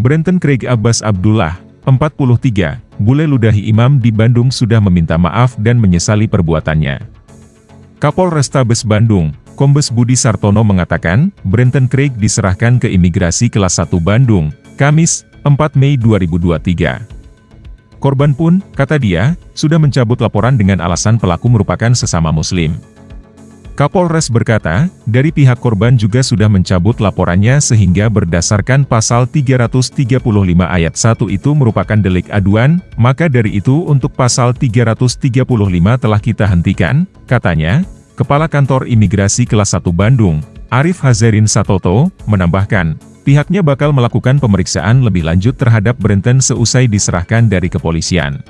Brenton Craig Abbas Abdullah, 43, bule ludahi imam di Bandung sudah meminta maaf dan menyesali perbuatannya. Kapol Restabes Bandung, Kombes Budi Sartono mengatakan, Brenton Craig diserahkan ke Imigrasi Kelas 1 Bandung, Kamis, 4 Mei 2023. Korban pun, kata dia, sudah mencabut laporan dengan alasan pelaku merupakan sesama muslim. Kapolres berkata, dari pihak korban juga sudah mencabut laporannya sehingga berdasarkan pasal 335 ayat 1 itu merupakan delik aduan, maka dari itu untuk pasal 335 telah kita hentikan, katanya, Kepala Kantor Imigrasi Kelas 1 Bandung, Arif Hazerin Satoto, menambahkan, pihaknya bakal melakukan pemeriksaan lebih lanjut terhadap Brenton seusai diserahkan dari kepolisian.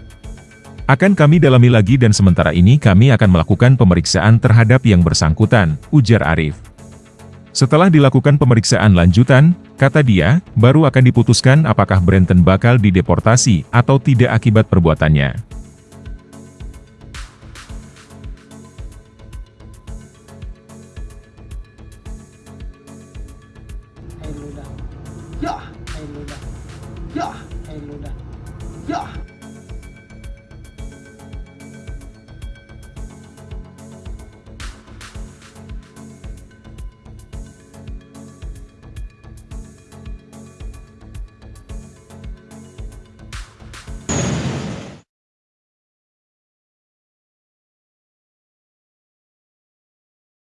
Akan kami dalami lagi dan sementara ini kami akan melakukan pemeriksaan terhadap yang bersangkutan, ujar Arif. Setelah dilakukan pemeriksaan lanjutan, kata dia, baru akan diputuskan apakah Brenton bakal dideportasi atau tidak akibat perbuatannya. Ya, Ya, Ya.